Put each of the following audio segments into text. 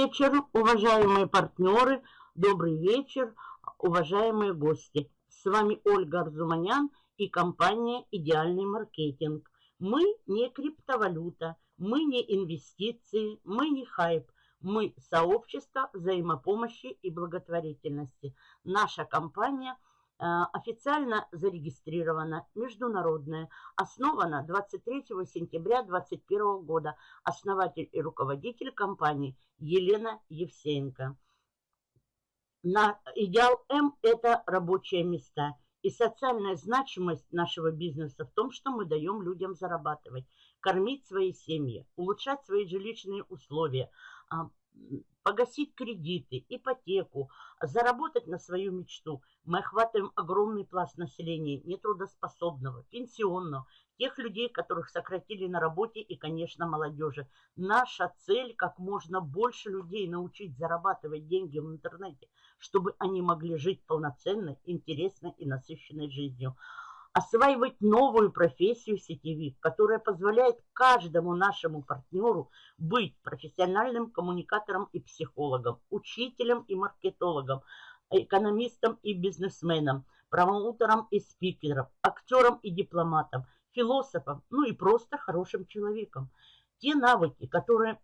Вечер, уважаемые партнеры, добрый вечер, уважаемые гости. С вами Ольга Арзуманян и компания «Идеальный маркетинг». Мы не криптовалюта, мы не инвестиции, мы не хайп. Мы сообщество взаимопомощи и благотворительности. Наша компания – официально зарегистрирована, международная, основана 23 сентября 2021 года. Основатель и руководитель компании Елена Евсеенко. На Идеал М – это рабочие места. И социальная значимость нашего бизнеса в том, что мы даем людям зарабатывать, кормить свои семьи, улучшать свои жилищные условия, а, погасить кредиты, ипотеку, заработать на свою мечту. Мы охватываем огромный пласт населения, нетрудоспособного, пенсионного, тех людей, которых сократили на работе и, конечно, молодежи. Наша цель – как можно больше людей научить зарабатывать деньги в интернете, чтобы они могли жить полноценной, интересной и насыщенной жизнью осваивать новую профессию сетевик, которая позволяет каждому нашему партнеру быть профессиональным коммуникатором и психологом, учителем и маркетологом, экономистом и бизнесменом, промоутером и спикером, актером и дипломатом, философом, ну и просто хорошим человеком. Те навыки, которые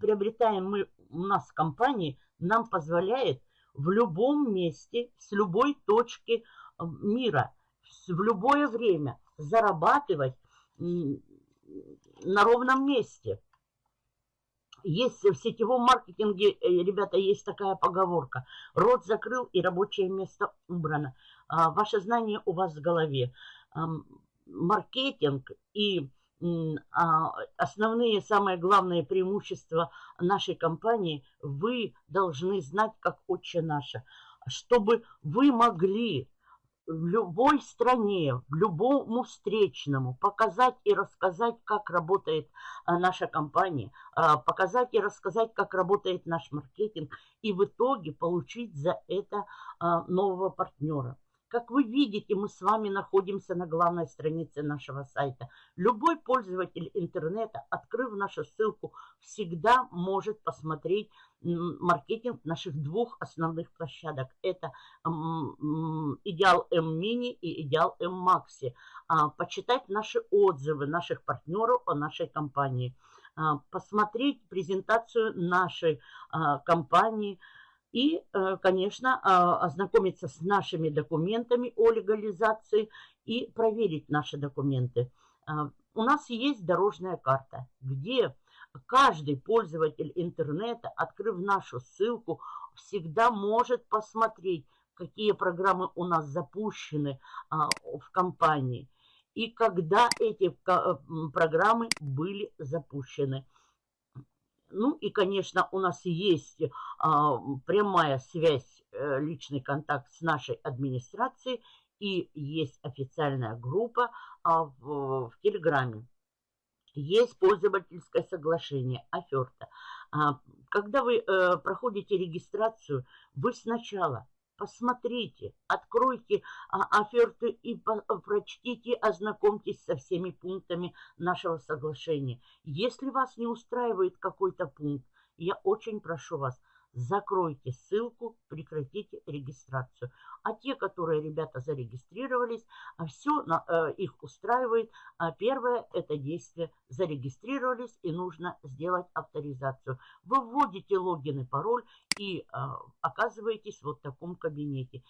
приобретаем мы у нас в компании, нам позволяет в любом месте, с любой точки мира – в любое время зарабатывать на ровном месте. Есть в сетевом маркетинге, э, ребята, есть такая поговорка. Рот закрыл и рабочее место убрано. А, ваше знание у вас в голове. Маркетинг и а, основные, самые главные преимущества нашей компании вы должны знать, как отче наше, чтобы вы могли в любой стране, любому встречному показать и рассказать, как работает а, наша компания, а, показать и рассказать, как работает наш маркетинг, и в итоге получить за это а, нового партнера. Как вы видите, мы с вами находимся на главной странице нашего сайта. Любой пользователь интернета, открыв нашу ссылку, всегда может посмотреть маркетинг наших двух основных площадок. Это Идеал М Мини и Идеал М Макси. А, почитать наши отзывы наших партнеров о нашей компании. А, посмотреть презентацию нашей а, компании – и, э, конечно, а, ознакомиться с нашими документами о легализации и проверить наши документы. А, у нас есть дорожная карта, где каждый пользователь интернета, открыв нашу ссылку, всегда может посмотреть, какие программы у нас запущены а, в компании и когда эти программы были запущены. Ну и, конечно, у нас есть а, прямая связь, э, личный контакт с нашей администрацией и есть официальная группа а, в, в Телеграме. Есть пользовательское соглашение, оферта. А, когда вы э, проходите регистрацию, вы сначала посмотрите, откройте а, оферты и прочтите, ознакомьтесь со всеми пунктами нашего соглашения. Если вас не устраивает какой-то пункт, я очень прошу вас, закройте ссылку, прекратите регистрацию. А те, которые, ребята, зарегистрировались, а все э, их устраивает. А первое – это действие. Зарегистрировались и нужно сделать авторизацию. Вы вводите логин и пароль и а, оказываетесь вот в таком кабинете.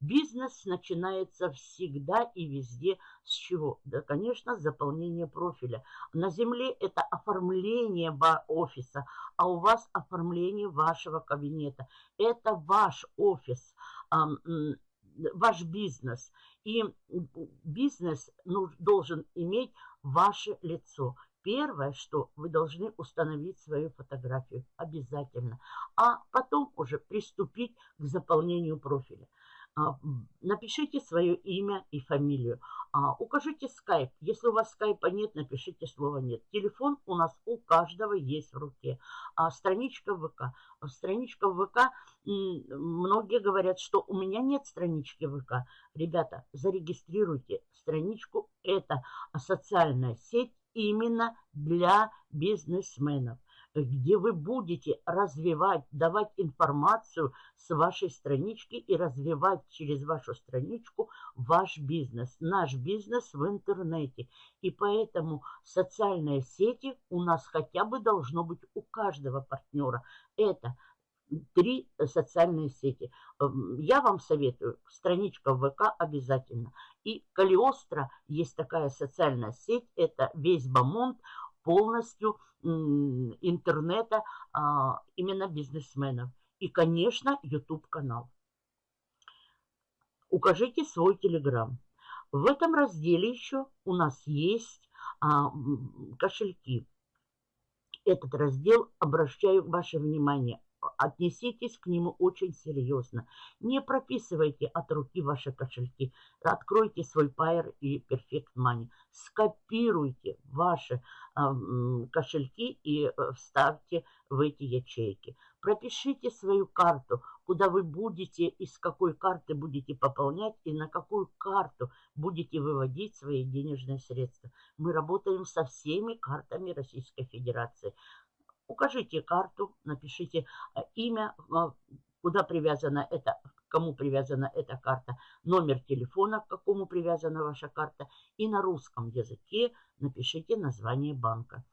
Бизнес начинается всегда и везде с чего? Да, конечно, с заполнения профиля. На земле это оформление офиса, а у вас оформление вашего кабинета. Это ваш офис, ваш бизнес. И бизнес ну, должен иметь ваше лицо. Первое, что вы должны установить свою фотографию обязательно, а потом уже приступить к заполнению профиля. А, напишите свое имя и фамилию. А, укажите скайп. Если у вас скайпа нет, напишите слово нет. Телефон у нас у каждого есть в руке. А страничка ВК. Страничка ВК, многие говорят, что у меня нет странички ВК. Ребята, зарегистрируйте страничку. Это социальная сеть именно для бизнесменов. Где вы будете развивать, давать информацию с вашей странички и развивать через вашу страничку ваш бизнес, наш бизнес в интернете. И поэтому социальные сети у нас хотя бы должно быть у каждого партнера. Это три социальные сети. Эм, я вам советую, страничка ВК обязательно. И Калиостро есть такая социальная сеть, это весь Бамонт, полностью интернета а, именно бизнесменов. И, конечно, YouTube-канал. Укажите свой Телеграм. В этом разделе еще у нас есть а, кошельки. Этот раздел, обращаю ваше внимание, отнеситесь к нему очень серьезно. Не прописывайте от руки ваши кошельки. Откройте свой Pair и Perfect Money. Скопируйте ваши э, кошельки и э, вставьте в эти ячейки. Пропишите свою карту, куда вы будете, из какой карты будете пополнять и на какую карту будете выводить свои денежные средства. Мы работаем со всеми картами Российской Федерации. Укажите карту, напишите э, имя, э, куда привязана эта, кому привязана эта карта, номер телефона, к какому привязана ваша карта, и на русском языке напишите название банка.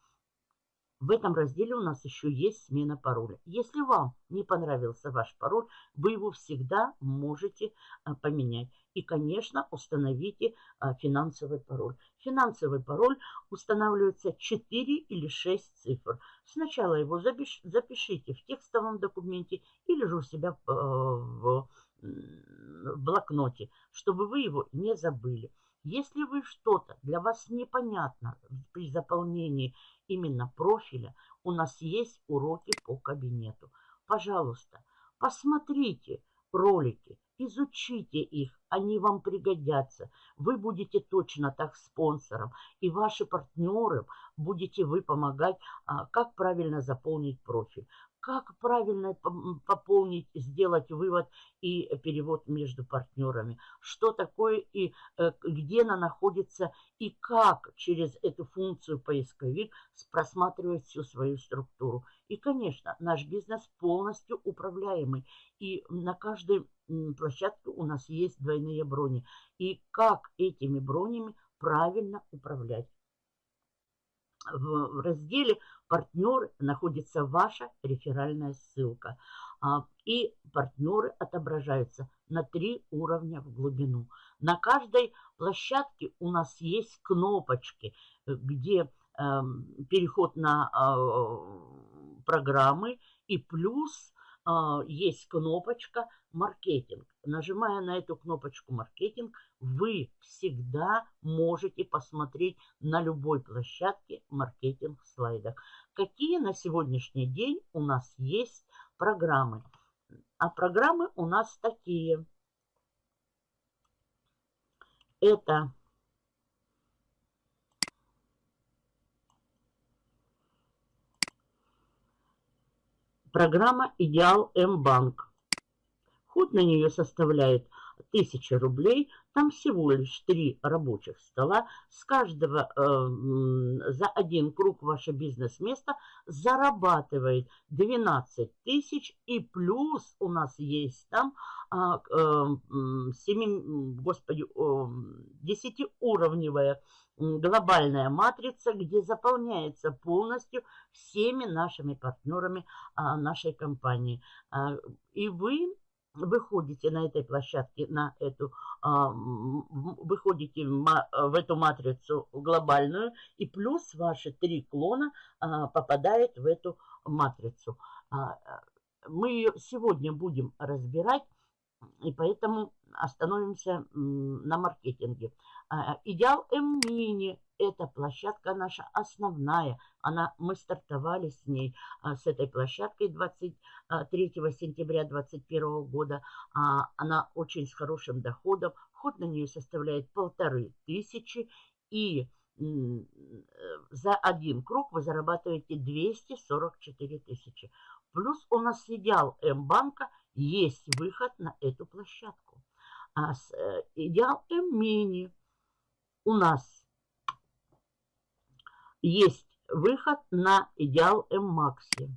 В этом разделе у нас еще есть смена пароля. Если вам не понравился ваш пароль, вы его всегда можете а, поменять. И, конечно, установите а, финансовый пароль. Финансовый пароль устанавливается 4 или 6 цифр. Сначала его запишите в текстовом документе или же у себя в а, блокноте, чтобы вы его не забыли. Если вы что-то для вас непонятно при заполнении именно профиля, у нас есть уроки по кабинету. Пожалуйста, посмотрите ролики, изучите их, они вам пригодятся. Вы будете точно так спонсором, и ваши партнеры будете вы помогать, а, как правильно заполнить профиль как правильно пополнить, сделать вывод и перевод между партнерами, что такое и э, где она находится, и как через эту функцию поисковик просматривать всю свою структуру. И, конечно, наш бизнес полностью управляемый, и на каждой площадке у нас есть двойные брони. И как этими бронями правильно управлять в разделе «Партнеры» находится ваша реферальная ссылка. А, и партнеры отображаются на три уровня в глубину. На каждой площадке у нас есть кнопочки, где эм, переход на а, программы и плюс есть кнопочка «Маркетинг». Нажимая на эту кнопочку «Маркетинг», вы всегда можете посмотреть на любой площадке маркетинг в слайдах. Какие на сегодняшний день у нас есть программы? А программы у нас такие. Это Программа «Идеал М-банк». Ход на нее составляет 1000 рублей. Там всего лишь три рабочих стола. С каждого э, за один круг ваше бизнес-место зарабатывает 12 тысяч. И плюс у нас есть там э, э, 7, господи, э, 10-уровневая глобальная матрица, где заполняется полностью всеми нашими партнерами а, нашей компании. А, и вы выходите на этой площадке, на эту, а, выходите в эту матрицу глобальную, и плюс ваши три клона а, попадают в эту матрицу. А, мы ее сегодня будем разбирать, и поэтому остановимся на маркетинге. Идеал М-мини – это площадка наша основная. Она, мы стартовали с ней, а, с этой площадкой 23 сентября 2021 года. А, она очень с хорошим доходом. Вход на нее составляет полторы тысячи. И за один круг вы зарабатываете 244 тысячи. Плюс у нас идеал М-банка есть выход на эту площадку. А с э, идеал М-мини у нас есть выход на идеал М-Макси.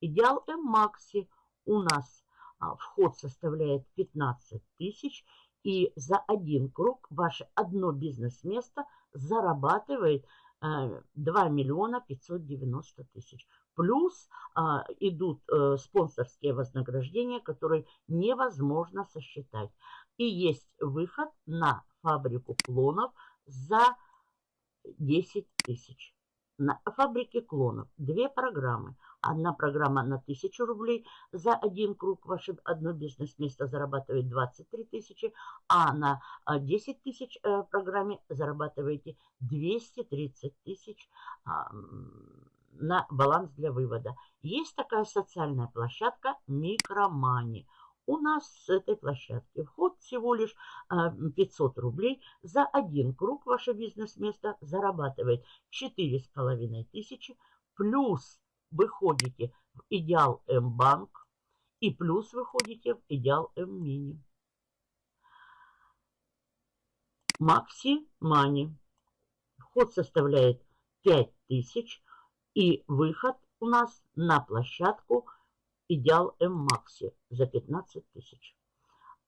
Идеал М-Макси у нас а, вход составляет 15 тысяч, и за один круг ваше одно бизнес-место зарабатывает 2 э, миллиона 590 тысяч. Плюс а, идут а, спонсорские вознаграждения, которые невозможно сосчитать. И есть выход на фабрику клонов за 10 тысяч. На фабрике клонов две программы. Одна программа на 1000 рублей за один круг. Ваше одно бизнес-место зарабатывает 23 тысячи, а на 10 а, тысяч э, программе зарабатываете 230 тысяч а, на баланс для вывода. Есть такая социальная площадка Микромани – у нас с этой площадки вход всего лишь 500 а, рублей. За один круг ваше бизнес-место зарабатывает 4,5 тысячи. Плюс вы ходите в Идеал М-банк и плюс вы ходите в Идеал М-мини. Макси Мани. Вход составляет 5000 и выход у нас на площадку – Идеал М-Макси за 15 тысяч.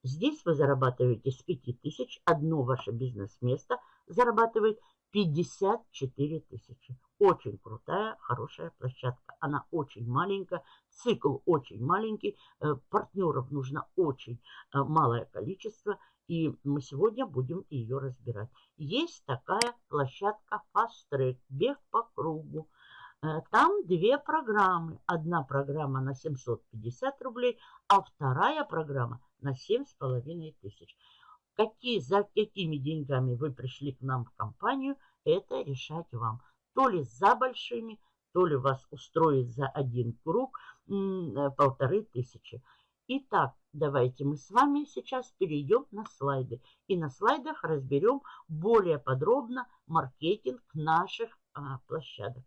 Здесь вы зарабатываете с 5 тысяч, одно ваше бизнес-место зарабатывает 54 тысячи. Очень крутая, хорошая площадка. Она очень маленькая, цикл очень маленький, э, партнеров нужно очень э, малое количество, и мы сегодня будем ее разбирать. Есть такая площадка Fast Track, бег по кругу. Э, там две программы. Одна программа на 750 рублей, а вторая программа на 7,5 тысяч. Какие, за какими деньгами вы пришли к нам в компанию, это решать вам. То ли за большими, то ли вас устроит за один круг э, полторы тысячи. Итак, давайте мы с вами сейчас перейдем на слайды. И на слайдах разберем более подробно маркетинг наших а, площадок.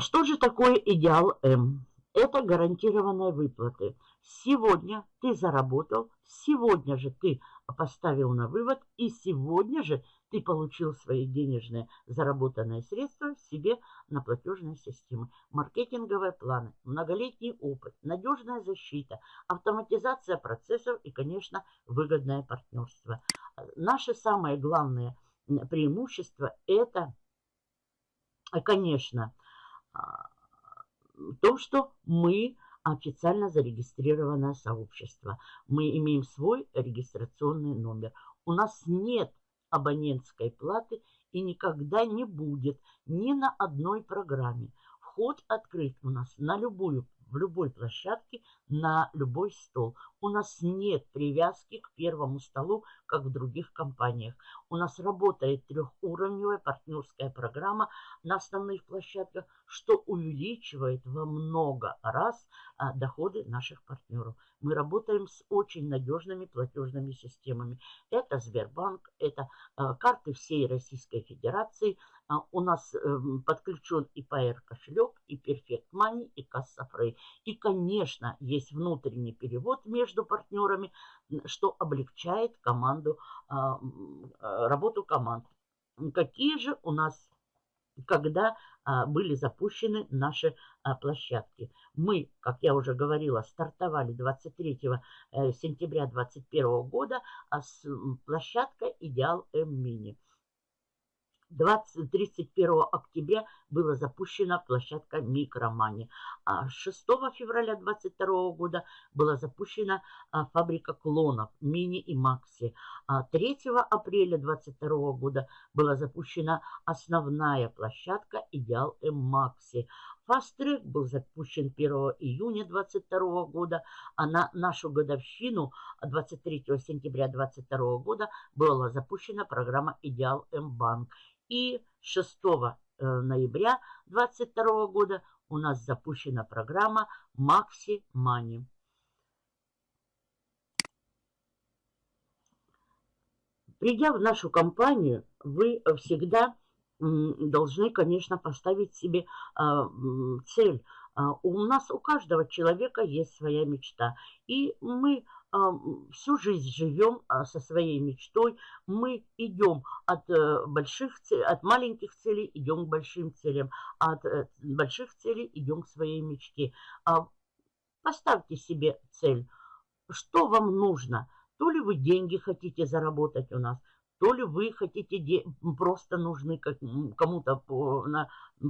Что же такое идеал М? Это гарантированные выплаты. Сегодня ты заработал, сегодня же ты поставил на вывод, и сегодня же ты получил свои денежные заработанные средства себе на платежные системы. Маркетинговые планы, многолетний опыт, надежная защита, автоматизация процессов и, конечно, выгодное партнерство. Наше самое главное преимущество – это, конечно, в том, что мы официально зарегистрированное сообщество. Мы имеем свой регистрационный номер. У нас нет абонентской платы и никогда не будет ни на одной программе. Вход открыт у нас на любую в любой площадке, на любой стол. У нас нет привязки к первому столу, как в других компаниях. У нас работает трехуровневая партнерская программа на основных площадках, что увеличивает во много раз а, доходы наших партнеров. Мы работаем с очень надежными платежными системами. Это Сбербанк, это а, карты всей Российской Федерации. А, у нас а, подключен и PR кошелек, и Perfect Money, и Кассафрей. И, конечно, есть внутренний перевод между партнерами, что облегчает команду, а, работу команд. Какие же у нас когда а, были запущены наши а, площадки. Мы, как я уже говорила, стартовали 23 э, сентября 2021 года а с площадкой «Идеал М-Мини». 20, 31 октября была запущена площадка Микромани. А 6 февраля 2022 года была запущена а, фабрика клонов Мини и Макси. А 3 апреля 2022 года была запущена основная площадка Идеал М Макси. Фаст-трек был запущен 1 июня 2022 года, а на нашу годовщину 23 сентября 2022 года была запущена программа «Идеал М-банк». И 6 э, ноября 2022 года у нас запущена программа Maxi Money. Придя в нашу компанию, вы всегда должны, конечно, поставить себе а, цель. А, у нас, у каждого человека есть своя мечта. И мы всю жизнь живем а, со своей мечтой. Мы идем от э, больших от маленьких целей идем к большим целям, а от э, больших целей идем к своей мечте. А, поставьте себе цель. Что вам нужно? То ли вы деньги хотите заработать у нас, то ли вы хотите просто нужны кому-то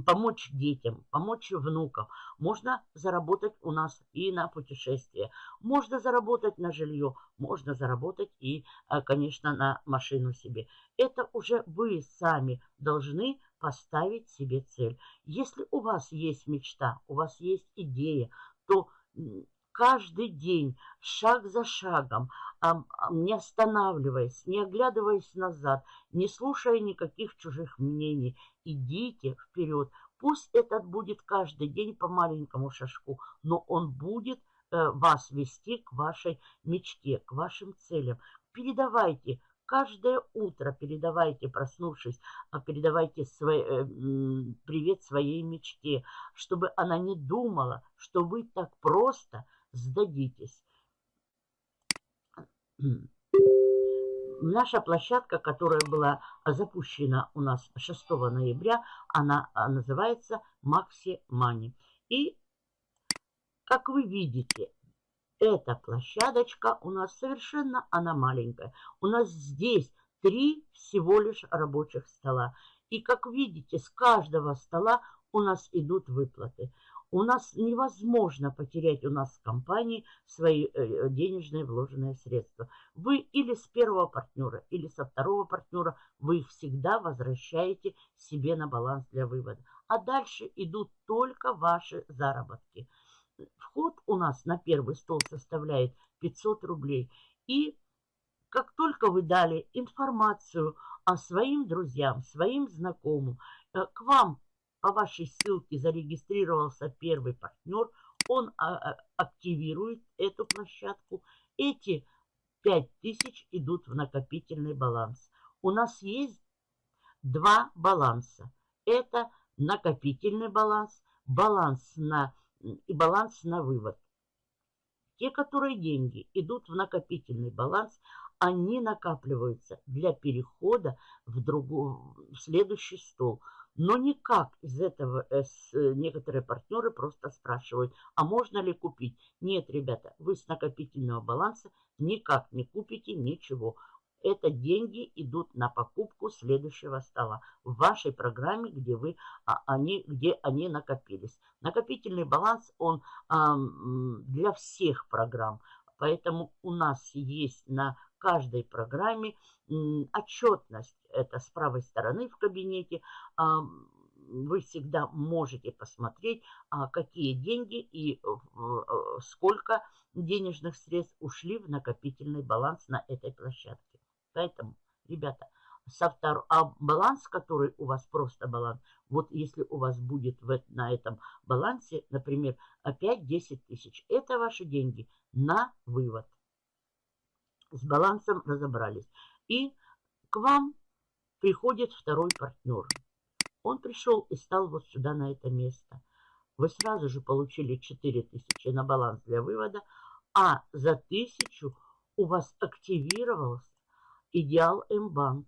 помочь детям, помочь внукам. Можно заработать у нас и на путешествие. Можно заработать на жилье, можно заработать и, э, конечно, на машину себе. Это уже вы сами должны поставить себе цель. Если у вас есть мечта, у вас есть идея, то каждый день, шаг за шагом, не останавливаясь, не оглядываясь назад, не слушая никаких чужих мнений, идите вперед. Пусть этот будет каждый день по маленькому шажку, но он будет э, вас вести к вашей мечте, к вашим целям. Передавайте каждое утро передавайте, проснувшись, а передавайте свой, э, привет своей мечте, чтобы она не думала, что вы так просто сдадитесь. Наша площадка, которая была запущена у нас 6 ноября, она а, называется Maxi Money. И, как вы видите, эта площадочка у нас совершенно, она маленькая. У нас здесь три всего лишь рабочих стола. И, как видите, с каждого стола у нас идут выплаты. У нас невозможно потерять у нас в компании свои э, денежные вложенные средства. Вы или с первого партнера, или со второго партнера, вы их всегда возвращаете себе на баланс для вывода. А дальше идут только ваши заработки. Вход у нас на первый стол составляет 500 рублей. И как только вы дали информацию о своим друзьям, своим знакомым, э, к вам по вашей ссылке зарегистрировался первый партнер, он а, а, активирует эту площадку. Эти 5000 идут в накопительный баланс. У нас есть два баланса. Это накопительный баланс, баланс на, и баланс на вывод. Те, которые деньги идут в накопительный баланс, они накапливаются для перехода в, другой, в следующий стол – но никак из этого э, э, некоторые партнеры просто спрашивают, а можно ли купить? Нет, ребята, вы с накопительного баланса никак не купите ничего. Это деньги идут на покупку следующего стола в вашей программе, где, вы, а, они, где они накопились. Накопительный баланс, он а, для всех программ. Поэтому у нас есть на каждой программе отчетность. Это с правой стороны в кабинете. Вы всегда можете посмотреть, а, какие деньги и э, сколько денежных средств ушли в накопительный баланс на этой площадке. Поэтому, ребята, со втор... а баланс, который у вас просто баланс, вот если у вас будет в, на этом балансе, например, 5-10 тысяч, это ваши деньги на вывод с балансом разобрались. И к вам приходит второй партнер. Он пришел и стал вот сюда, на это место. Вы сразу же получили 4000 на баланс для вывода, а за 1000 у вас активировался Идеал М-банк.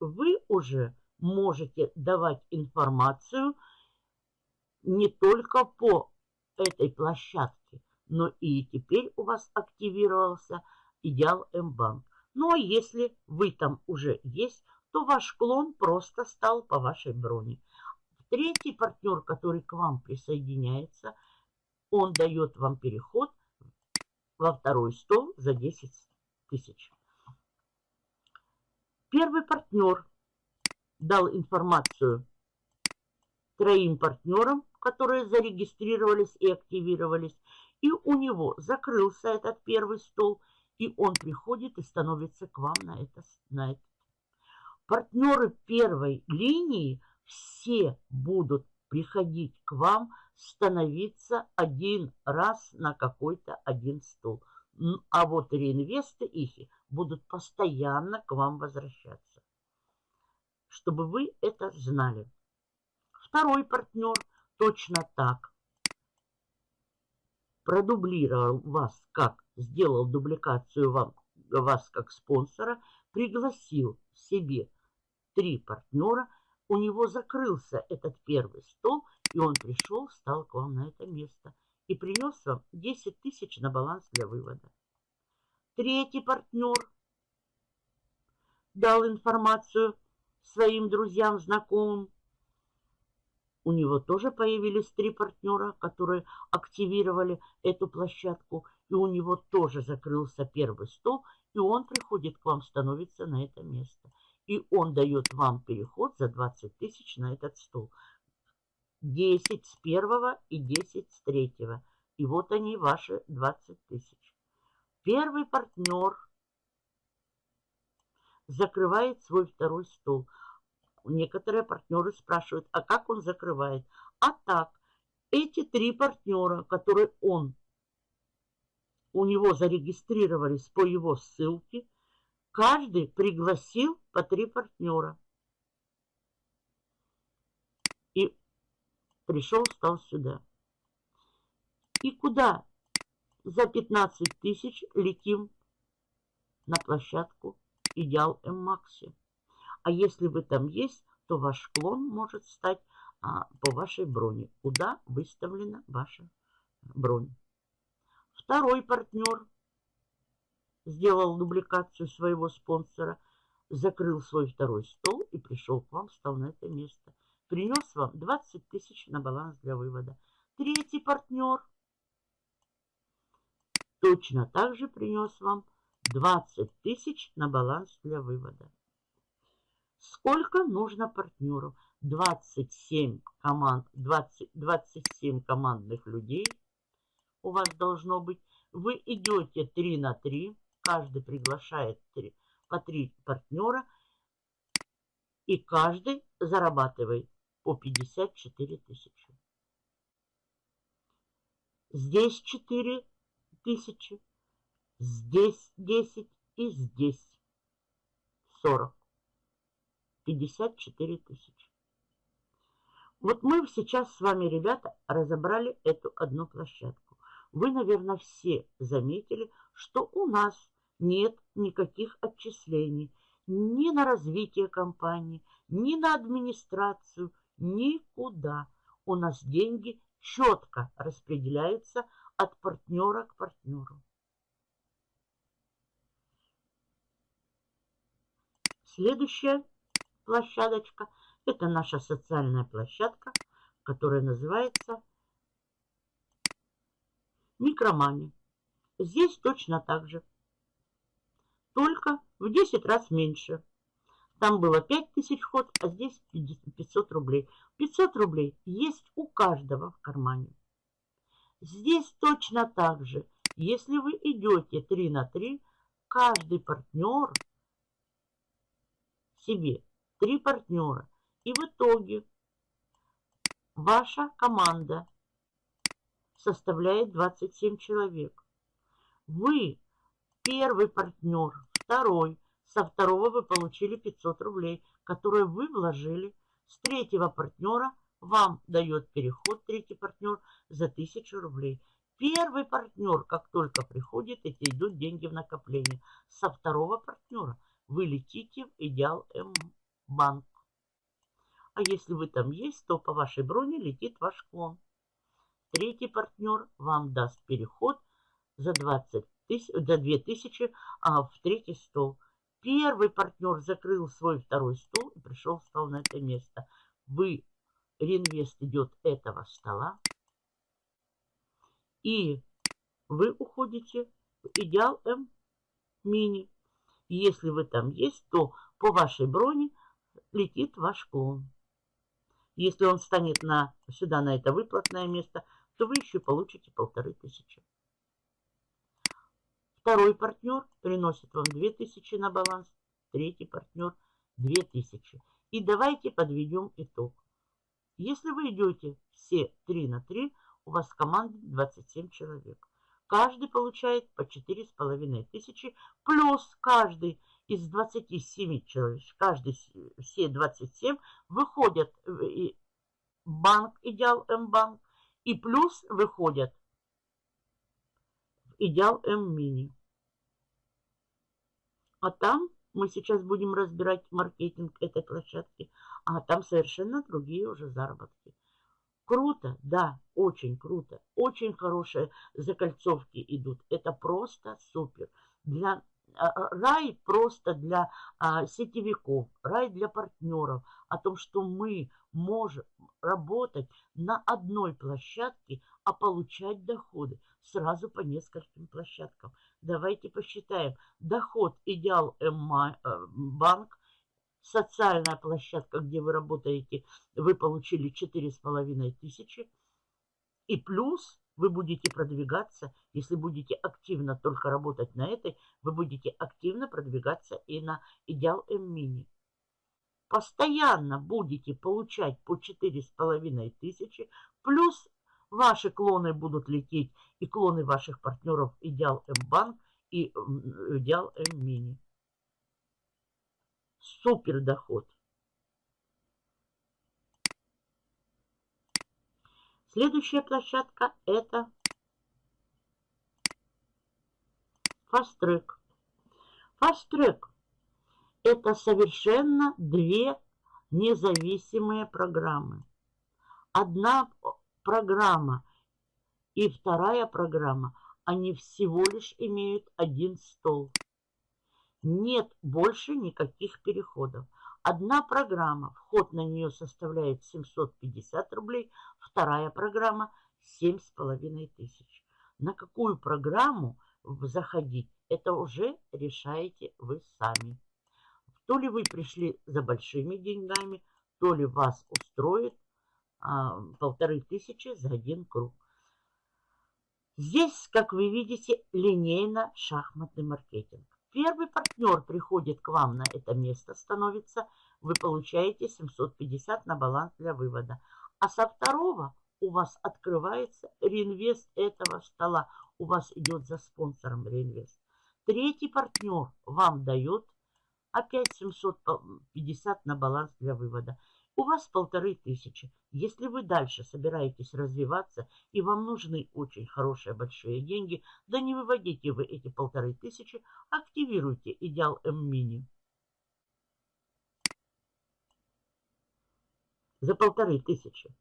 Вы уже можете давать информацию не только по этой площадке, но и теперь у вас активировался Идеал М-банк. Ну а если вы там уже есть, то ваш клон просто стал по вашей броне. Третий партнер, который к вам присоединяется, он дает вам переход во второй стол за 10 тысяч. Первый партнер дал информацию троим партнерам, которые зарегистрировались и активировались, и у него закрылся этот первый стол – и он приходит и становится к вам на это. На это. Партнеры первой линии все будут приходить к вам, становиться один раз на какой-то один стол. А вот реинвесты их будут постоянно к вам возвращаться. Чтобы вы это знали. Второй партнер точно так продублировал вас как сделал дубликацию вам, вас как спонсора, пригласил себе три партнера, у него закрылся этот первый стол, и он пришел, встал к вам на это место и принес вам 10 тысяч на баланс для вывода. Третий партнер дал информацию своим друзьям, знакомым. У него тоже появились три партнера, которые активировали эту площадку. И у него тоже закрылся первый стол, и он приходит к вам, становится на это место. И он дает вам переход за 20 тысяч на этот стол. 10 с первого и 10 с третьего. И вот они, ваши 20 тысяч. Первый партнер закрывает свой второй стол. Некоторые партнеры спрашивают, а как он закрывает? А так, эти три партнера, которые он, у него зарегистрировались по его ссылке, каждый пригласил по три партнера. И пришел, стал сюда. И куда за 15 тысяч летим на площадку идеал М-Макси. А если вы там есть, то ваш клон может стать а, по вашей броне, куда выставлена ваша бронь. Второй партнер сделал дубликацию своего спонсора, закрыл свой второй стол и пришел к вам, встал на это место. Принес вам 20 тысяч на баланс для вывода. Третий партнер точно так же принес вам 20 тысяч на баланс для вывода. Сколько нужно партнеров? 27 команд, 20, 27 командных людей у вас должно быть. Вы идете 3 на 3, каждый приглашает 3, по 3 партнера, и каждый зарабатывает по 54 тысячи. Здесь 4 тысячи, Здесь 10 и здесь 40. 54 тысячи. Вот мы сейчас с вами, ребята, разобрали эту одну площадку. Вы, наверное, все заметили, что у нас нет никаких отчислений ни на развитие компании, ни на администрацию, никуда. У нас деньги четко распределяются от партнера к партнеру. Следующая площадочка – это наша социальная площадка, которая называется микромани. Здесь точно так же, только в 10 раз меньше. Там было 5000 вход, а здесь 500 рублей. 500 рублей есть у каждого в кармане. Здесь точно так же. Если вы идете 3 на 3, каждый партнер – себе три партнера. И в итоге ваша команда составляет 27 человек. Вы первый партнер, второй. Со второго вы получили 500 рублей, которые вы вложили. С третьего партнера вам дает переход третий партнер за 1000 рублей. Первый партнер, как только приходит, эти идут деньги в накопление. Со второго партнера вы летите в Идеал М-банк. А если вы там есть, то по вашей броне летит ваш клон. Третий партнер вам даст переход за, 20 за 2000 а, в третий стол. Первый партнер закрыл свой второй стол и пришел, встал на это место. Вы, реинвест идет этого стола. И вы уходите в Идеал М мини. Если вы там есть, то по вашей броне летит ваш клон. Если он станет на, сюда, на это выплатное место, то вы еще получите полторы тысячи. Второй партнер приносит вам 2000 на баланс. Третий партнер 2000. И давайте подведем итог. Если вы идете все 3 на 3, у вас в команде 27 человек. Каждый получает по четыре с половиной тысячи, плюс каждый из 27 человек, каждый, все 27 выходят в банк Идеал М-банк, и плюс выходят Идеал М-мини. А там мы сейчас будем разбирать маркетинг этой площадки, а там совершенно другие уже заработки. Круто, да, очень круто. Очень хорошие закольцовки идут. Это просто супер. Для а, а, рай просто для а, сетевиков, рай для партнеров. О том, что мы можем работать на одной площадке, а получать доходы сразу по нескольким площадкам. Давайте посчитаем. Доход Идеал М банк, социальная площадка, где вы работаете, вы получили 4,5 тысячи. И плюс вы будете продвигаться, если будете активно только работать на этой, вы будете активно продвигаться и на Идеал М-мини. Постоянно будете получать по 4,5 тысячи, плюс ваши клоны будут лететь, и клоны ваших партнеров Идеал М-банк и Идеал М-мини. Супер доход. Следующая площадка это Fast Track. Fast Track это совершенно две независимые программы. Одна программа и вторая программа, они всего лишь имеют один стол. Нет больше никаких переходов. Одна программа, вход на нее составляет 750 рублей, вторая программа 7,5 тысяч. На какую программу заходить, это уже решаете вы сами. То ли вы пришли за большими деньгами, то ли вас устроит а, полторы тысячи за один круг. Здесь, как вы видите, линейно-шахматный маркетинг. Первый партнер приходит к вам на это место, становится, вы получаете 750 на баланс для вывода. А со второго у вас открывается реинвест этого стола. У вас идет за спонсором реинвест. Третий партнер вам дает опять 750 на баланс для вывода у вас полторы тысячи. Если вы дальше собираетесь развиваться и вам нужны очень хорошие большие деньги, да не выводите вы эти полторы тысячи, активируйте идеал М-мини. За полторы тысячи.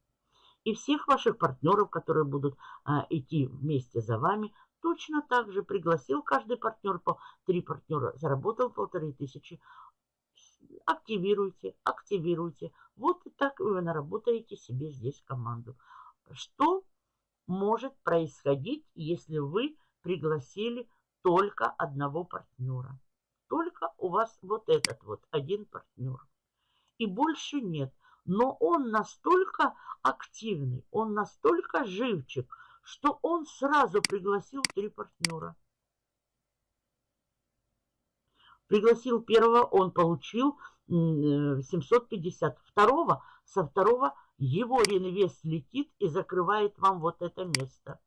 И всех ваших партнеров, которые будут а, идти вместе за вами, точно так же пригласил каждый партнер по три партнера, заработал полторы тысячи, активируйте, активируйте. Вот и так вы наработаете себе здесь команду. Что может происходить, если вы пригласили только одного партнера? Только у вас вот этот вот один партнер. И больше нет. Но он настолько активный, он настолько живчик, что он сразу пригласил три партнера. Пригласил первого, он получил 750. Э, второго, со второго его реинвест летит и закрывает вам вот это место.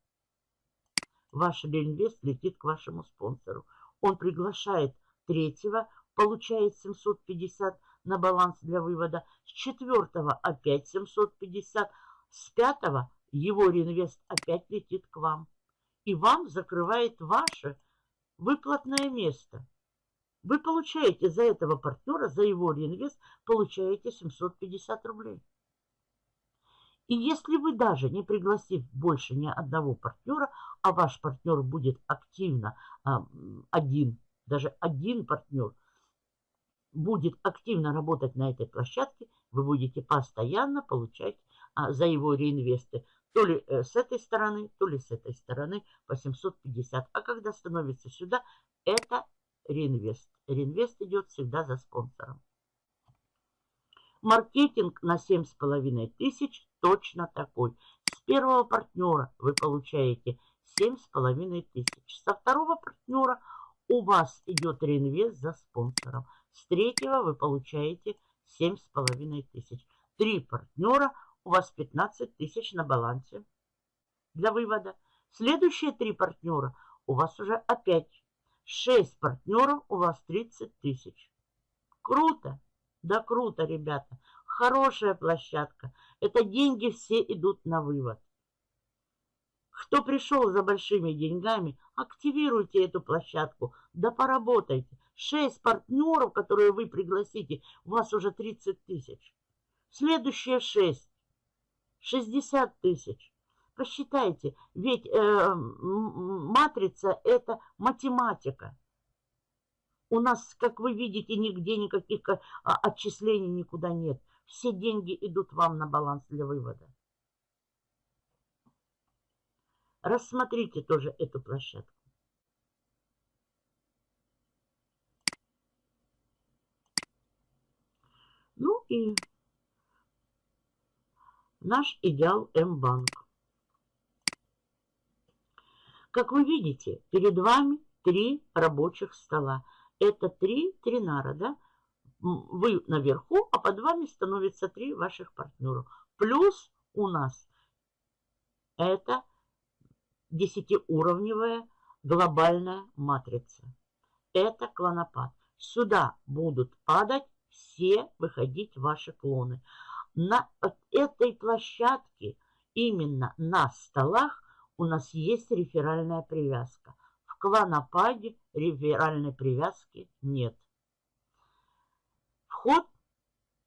Ваш реинвест летит к вашему спонсору. Он приглашает третьего, получает 750 на баланс для вывода. С четвертого опять 750. С пятого его реинвест опять летит к вам. И вам закрывает ваше выплатное место. Вы получаете за этого партнера, за его реинвест, получаете 750 рублей. И если вы даже не пригласив больше ни одного партнера, а ваш партнер будет активно а, один, даже один партнер будет активно работать на этой площадке, вы будете постоянно получать а, за его реинвесты то ли э, с этой стороны, то ли с этой стороны по 750. А когда становится сюда, это реинвест. Реинвест идет всегда за спонсором. Маркетинг на 7,5 тысяч точно такой. С первого партнера вы получаете 7,5 тысяч. Со второго партнера у вас идет реинвест за спонсором. С третьего вы получаете 7,5 тысяч. Три партнера, у вас 15 тысяч на балансе для вывода. Следующие три партнера у вас уже опять 6 партнеров, у вас 30 тысяч. Круто! Да круто, ребята. Хорошая площадка. Это деньги все идут на вывод. Кто пришел за большими деньгами, активируйте эту площадку, да поработайте. Шесть партнеров, которые вы пригласите, у вас уже 30 тысяч. Следующие шесть. 60 тысяч. Посчитайте, ведь э, матрица – это математика. У нас, как вы видите, нигде никаких а, отчислений никуда нет. Все деньги идут вам на баланс для вывода. Рассмотрите тоже эту площадку. Ну и наш идеал М-банк. Как вы видите, перед вами три рабочих стола. Это три тринара, да? Вы наверху, а под вами становится три ваших партнеров. Плюс у нас это десятиуровневая глобальная матрица. Это клонопад. Сюда будут падать все выходить ваши клоны. На этой площадке, именно на столах, у нас есть реферальная привязка. В клонопаде реферальной привязки нет. Вход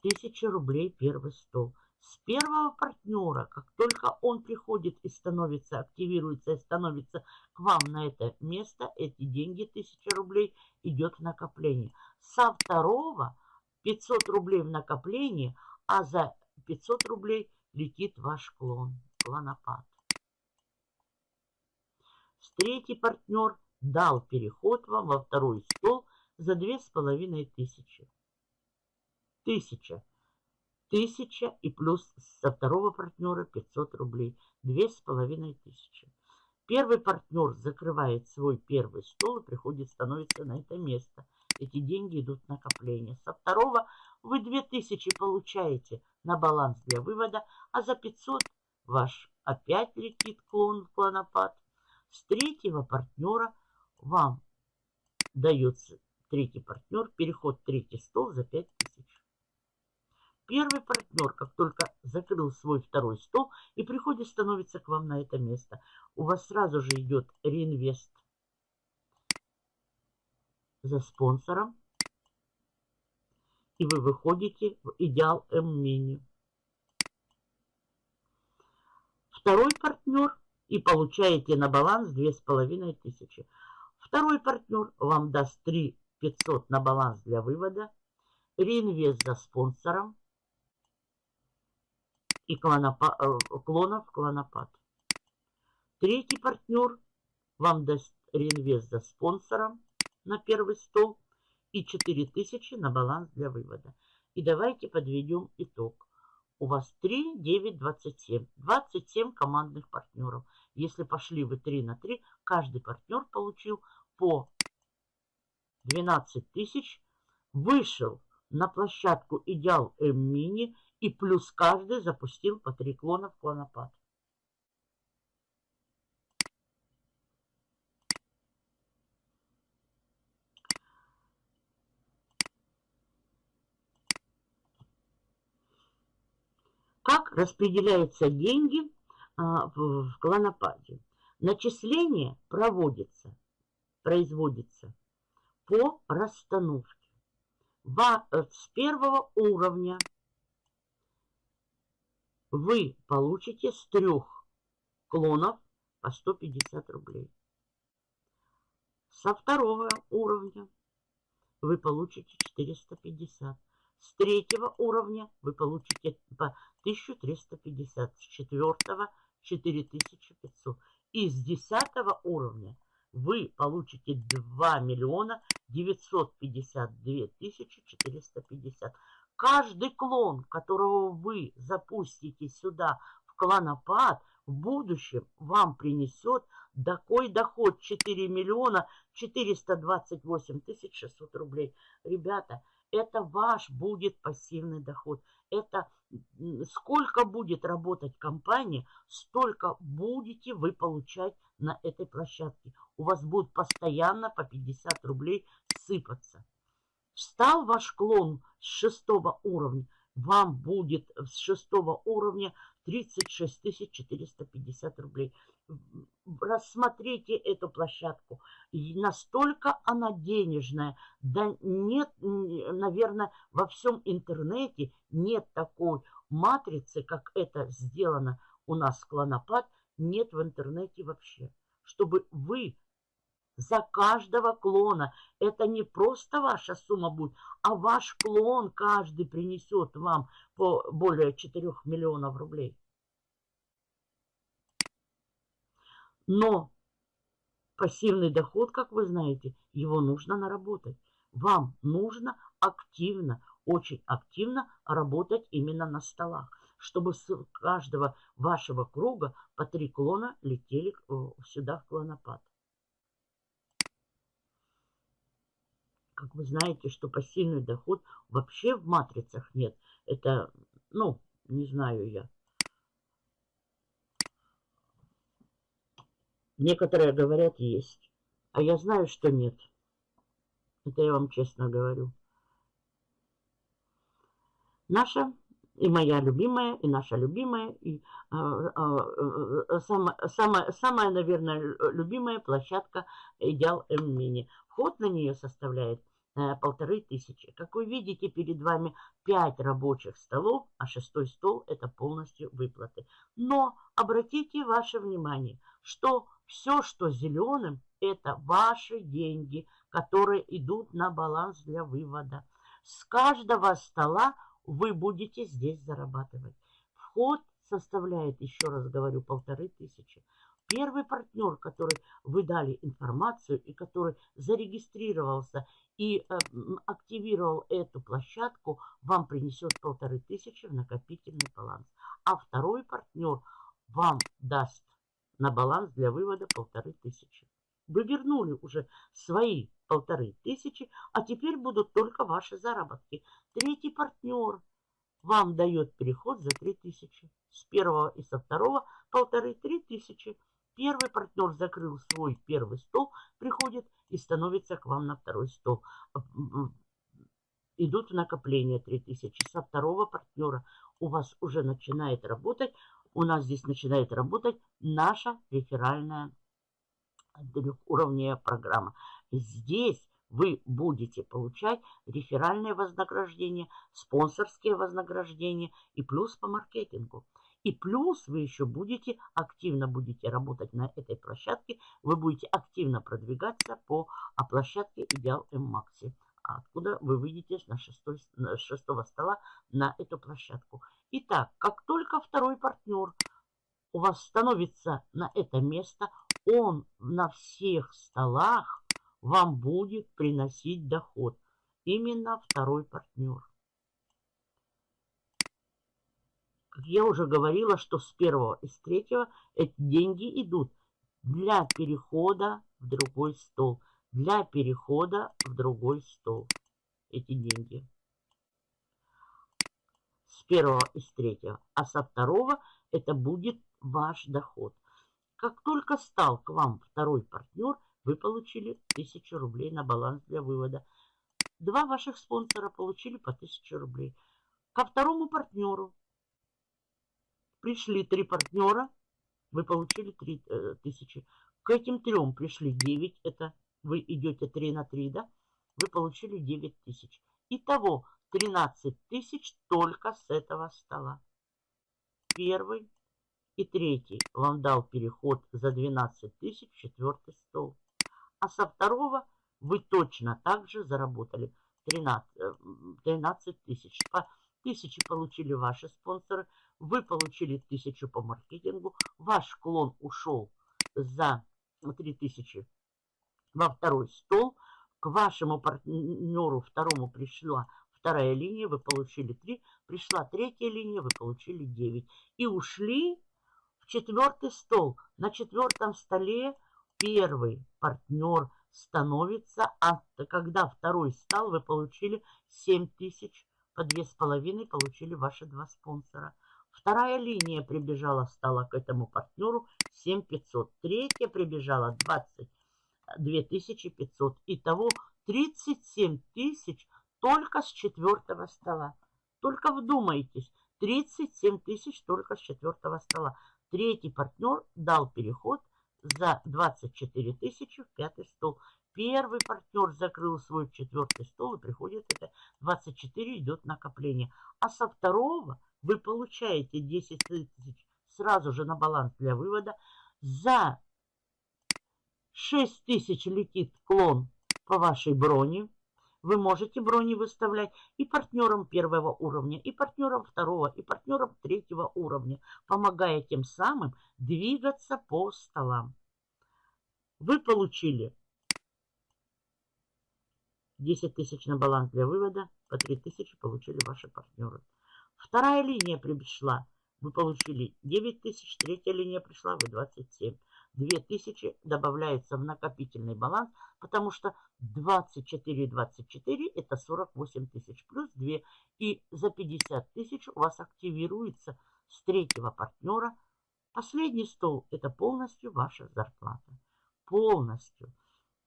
1000 рублей первый стол. С первого партнера, как только он приходит и становится, активируется и становится к вам на это место, эти деньги, 1000 рублей, идет в накопление. Со второго 500 рублей в накопление, а за 500 рублей летит ваш клон, клонопад. Третий партнер дал переход вам во второй стол за две с половиной тысячи. Тысяча. Тысяча и плюс со второго партнера 500 рублей. Две с половиной тысячи. Первый партнер закрывает свой первый стол и приходит, становится на это место. Эти деньги идут в накопление. Со второго вы 2000 получаете на баланс для вывода, а за 500 ваш опять летит клон, клонопад. С третьего партнера вам дается третий партнер, переход третий стол за 5000. Первый партнер, как только закрыл свой второй стол и приходит, становится к вам на это место, у вас сразу же идет реинвест за спонсором, и вы выходите в идеал М-мини. Второй партнер и получаете на баланс 2500. Второй партнер вам даст 3 500 на баланс для вывода, реинвест за спонсором и клонопа, э, клонов клонопад. Третий партнер вам даст реинвест за спонсором на первый стол и 4000 на баланс для вывода. И давайте подведем итог. У вас 3, 9, 27. 27 командных партнеров. Если пошли вы 3 на 3, каждый партнер получил по 12 тысяч, вышел на площадку Идеал М-Мини и плюс каждый запустил по 3 клона в клонопад. Как распределяются деньги а, в клонопаде. Начисление проводится, производится по расстановке. Э, с первого уровня вы получите с трех клонов по 150 рублей. Со второго уровня вы получите 450. С третьего уровня вы получите по 1350. С четвертого 4500. И с десятого уровня вы получите 2 миллиона 952 тысячи 450. Каждый клон, которого вы запустите сюда в клонопад, в будущем вам принесет такой доход 4 миллиона 428 тысяч 600 рублей. Ребята, это ваш будет пассивный доход. Это сколько будет работать компания, столько будете вы получать на этой площадке. У вас будет постоянно по 50 рублей сыпаться. Встал ваш клон с шестого уровня, вам будет с шестого уровня 36 450 рублей. Рассмотрите эту площадку. И настолько она денежная. Да нет, наверное, во всем интернете нет такой матрицы, как это сделано у нас клонопад, нет в интернете вообще. Чтобы вы за каждого клона. Это не просто ваша сумма будет, а ваш клон каждый принесет вам по более 4 миллионов рублей. Но пассивный доход, как вы знаете, его нужно наработать. Вам нужно активно, очень активно работать именно на столах, чтобы с каждого вашего круга по три клона летели э, сюда в клонопад. как вы знаете, что пассивный доход вообще в матрицах нет. Это, ну, не знаю я. Некоторые говорят, есть. А я знаю, что нет. Это я вам честно говорю. Наша и моя любимая, и наша любимая, и э, э, самая, самая, самая, наверное, любимая площадка Идеал М-Мини. Вход на нее составляет полторы тысячи. Как вы видите, перед вами 5 рабочих столов, а шестой стол это полностью выплаты. Но обратите ваше внимание, что все, что зеленым, это ваши деньги, которые идут на баланс для вывода. С каждого стола вы будете здесь зарабатывать. Вход составляет, еще раз говорю, полторы тысячи. Первый партнер, который вы дали информацию и который зарегистрировался и э, активировал эту площадку, вам принесет полторы тысячи в накопительный баланс. А второй партнер вам даст на баланс для вывода полторы тысячи. Вы вернули уже свои полторы тысячи, а теперь будут только ваши заработки. Третий партнер вам дает переход за три тысячи. С первого и со второго полторы-три тысячи. Первый партнер закрыл свой первый стол, приходит и становится к вам на второй стол. Идут в накопление 3000. Со второго партнера у вас уже начинает работать, у нас здесь начинает работать наша реферальная трехуровневая программа. Здесь вы будете получать реферальные вознаграждения, спонсорские вознаграждения и плюс по маркетингу. И плюс вы еще будете, активно будете работать на этой площадке, вы будете активно продвигаться по а, площадке Идеал М-Макси, откуда вы выйдете на шестого стола на эту площадку. Итак, как только второй партнер у вас становится на это место, он на всех столах вам будет приносить доход. Именно второй партнер. Как я уже говорила, что с первого и с третьего эти деньги идут для перехода в другой стол. Для перехода в другой стол. Эти деньги. С первого и с третьего. А со второго это будет ваш доход. Как только стал к вам второй партнер, вы получили 1000 рублей на баланс для вывода. Два ваших спонсора получили по 1000 рублей. Ко второму партнеру Пришли три партнера, вы получили 3 э. К этим трем пришли 9, это вы идете 3 на 3, да? Вы получили 9 тысяч. Итого 13 тысяч только с этого стола. Первый и третий вам дал переход за 12 тысяч четвертый стол. А со второго вы точно так же заработали 13, 13 э, тысяч. По тысячи получили ваши спонсоры, вы получили тысячу по маркетингу, ваш клон ушел за 3000 во второй стол, к вашему партнеру второму пришла вторая линия, вы получили 3, пришла третья линия, вы получили 9. И ушли в четвертый стол. На четвертом столе первый партнер становится, а когда второй стал, вы получили 7 тысяч, по 2,5 получили ваши два спонсора. Вторая линия прибежала, стала к этому партнеру 7500. Третья прибежала 22 500. Итого 37 тысяч только с четвертого стола. Только вдумайтесь, 37 тысяч только с четвертого стола. Третий партнер дал переход за 24 тысячи в пятый стол. Первый партнер закрыл свой четвертый стол и приходит это 24 идет накопление. А со второго вы получаете 10 тысяч сразу же на баланс для вывода. За 6 тысяч летит клон по вашей броне. Вы можете брони выставлять и партнерам первого уровня, и партнерам второго, и партнерам третьего уровня, помогая тем самым двигаться по столам. Вы получили 10 тысяч на баланс для вывода, по 3 тысячи получили ваши партнеры. Вторая линия пришла, вы получили 9 тысяч, третья линия пришла, вы 27. 2000 добавляется в накопительный баланс, потому что 24 24 это 48 тысяч плюс 2. И за 50 тысяч у вас активируется с третьего партнера. Последний стол это полностью ваша зарплата. Полностью.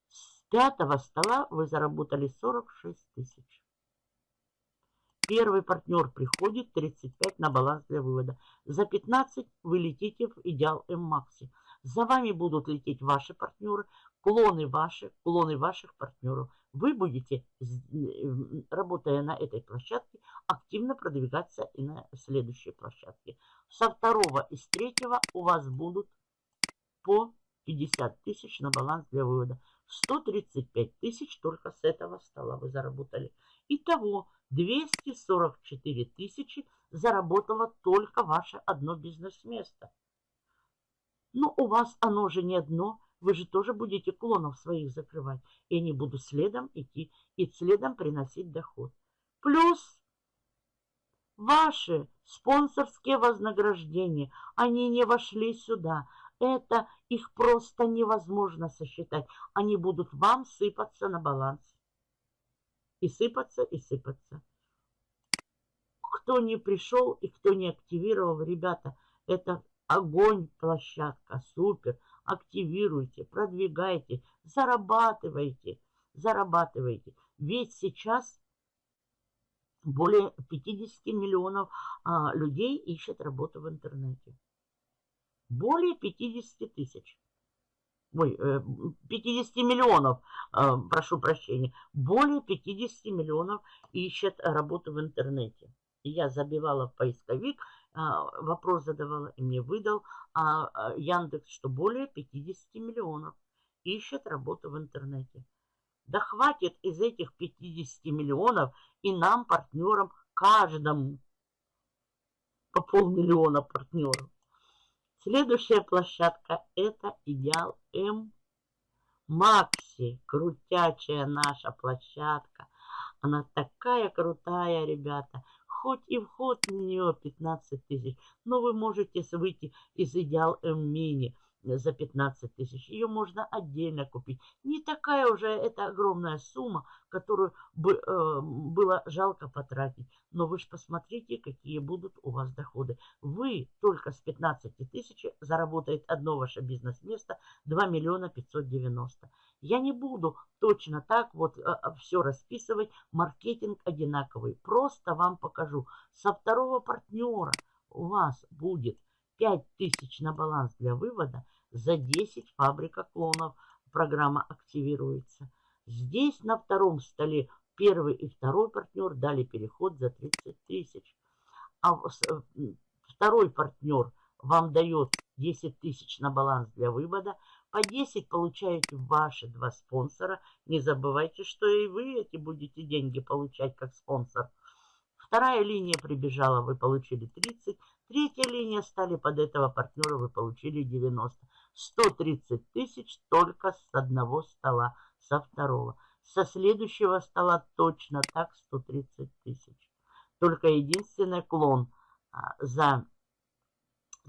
С пятого стола вы заработали 46 тысяч. Первый партнер приходит 35 на баланс для вывода. За 15 вы летите в идеал М-Макси. За вами будут лететь ваши партнеры, клоны ваши, клоны ваших партнеров. Вы будете, работая на этой площадке, активно продвигаться и на следующей площадке. Со второго и с третьего у вас будут по 50 тысяч на баланс для вывода. 135 тысяч только с этого стола вы заработали. Итого 244 тысячи заработало только ваше одно бизнес-место. Но у вас оно же не одно. Вы же тоже будете клонов своих закрывать. И они будут следом идти и следом приносить доход. Плюс ваши спонсорские вознаграждения, они не вошли сюда. Это их просто невозможно сосчитать. Они будут вам сыпаться на баланс. И сыпаться, и сыпаться. Кто не пришел и кто не активировал, ребята, это Огонь, площадка, супер. Активируйте, продвигайте, зарабатывайте, зарабатывайте. Ведь сейчас более 50 миллионов а, людей ищет работу в интернете. Более 50 тысяч. Ой, 50 э, миллионов, а, прошу прощения. Более 50 миллионов ищет работу в интернете. Я забивала в поисковик а, вопрос задавала и мне выдал а, Яндекс, что более 50 миллионов ищет работу в интернете. Да хватит из этих 50 миллионов и нам, партнерам, каждому по полмиллиона партнеров. Следующая площадка это Идеал М. Макси, крутячая наша площадка. Она такая крутая, ребята хоть и вход на нее 15 тысяч, но вы можете выйти из идеал М-мини за 15 тысяч. Ее можно отдельно купить. Не такая уже это огромная сумма, которую бы э, было жалко потратить. Но вы же посмотрите, какие будут у вас доходы. Вы только с 15 тысяч заработает одно ваше бизнес-место 2 миллиона 590. Я не буду точно так вот а, а, все расписывать. Маркетинг одинаковый. Просто вам покажу. Со второго партнера у вас будет 5000 на баланс для вывода. За 10 фабрика клонов программа активируется. Здесь на втором столе первый и второй партнер дали переход за 30 тысяч. А э, второй партнер вам дает 10 тысяч на баланс для вывода. По 10 получаете ваши два спонсора. Не забывайте, что и вы эти будете деньги получать как спонсор. Вторая линия прибежала, вы получили 30. Третья линия стали под этого партнера, вы получили 90. 130 тысяч только с одного стола, со второго. Со следующего стола точно так 130 тысяч. Только единственный клон а, за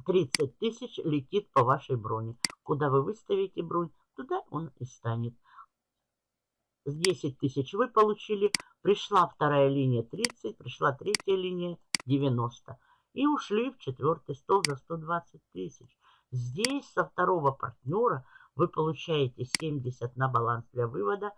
30 тысяч летит по вашей броне. Куда вы выставите бронь, туда он и станет. С 10 тысяч вы получили, пришла вторая линия 30, пришла третья линия 90. И ушли в четвертый стол за 120 тысяч. Здесь со второго партнера вы получаете 70 на баланс для вывода.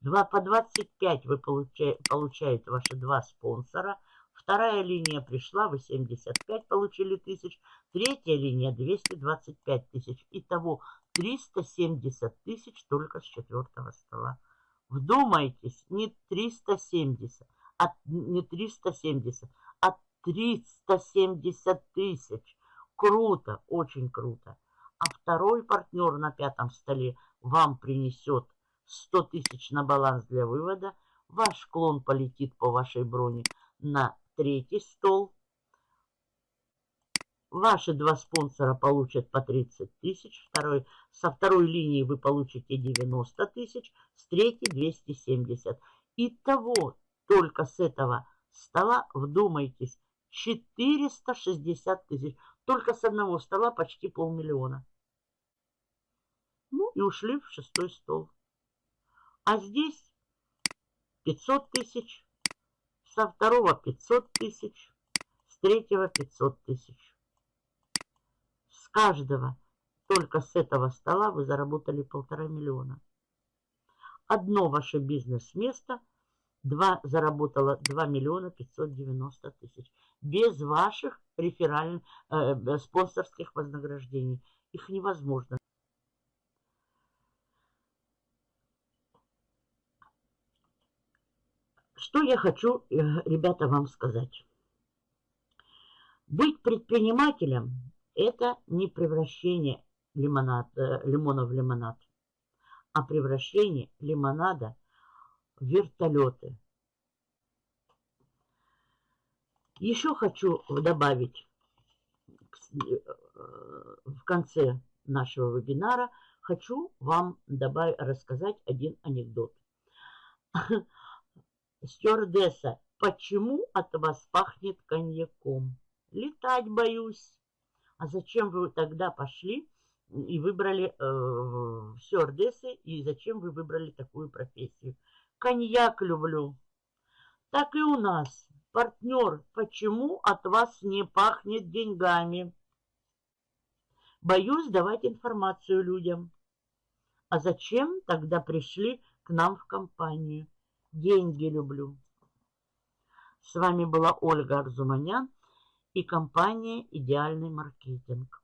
2 по 25 вы получаете, получаете ваши два спонсора. Вторая линия пришла, вы 75 получили тысяч. Третья линия 225 тысяч. Итого 370 тысяч только с четвертого стола. Вдумайтесь, не 370, а не 370, а 370 тысяч. Круто, очень круто. А второй партнер на пятом столе вам принесет 100 тысяч на баланс для вывода. Ваш клон полетит по вашей броне на третий стол. Ваши два спонсора получат по 30 тысяч. Второй, со второй линии вы получите 90 тысяч. С третьей 270. Итого только с этого стола, вдумайтесь, 460 тысяч. Только с одного стола почти полмиллиона. Ну и ушли в шестой стол. А здесь 500 тысяч, со второго 500 тысяч, с третьего 500 тысяч. Каждого, только с этого стола вы заработали полтора миллиона. Одно ваше бизнес-место два, заработало 2 миллиона 590 тысяч. Без ваших реферальных, э, спонсорских вознаграждений. Их невозможно. Что я хочу, э, ребята, вам сказать. Быть предпринимателем – это не превращение лимонад, э, лимона в лимонад, а превращение лимонада в вертолеты. Еще хочу добавить э, в конце нашего вебинара, хочу вам добавить, рассказать один анекдот. Стюардесса, почему от вас пахнет коньяком? Летать боюсь. А зачем вы тогда пошли и выбрали э, стюардессы, и зачем вы выбрали такую профессию? Коньяк люблю. Так и у нас. Партнер, почему от вас не пахнет деньгами? Боюсь давать информацию людям. А зачем тогда пришли к нам в компанию? Деньги люблю. С вами была Ольга Арзуманян и компания «Идеальный маркетинг».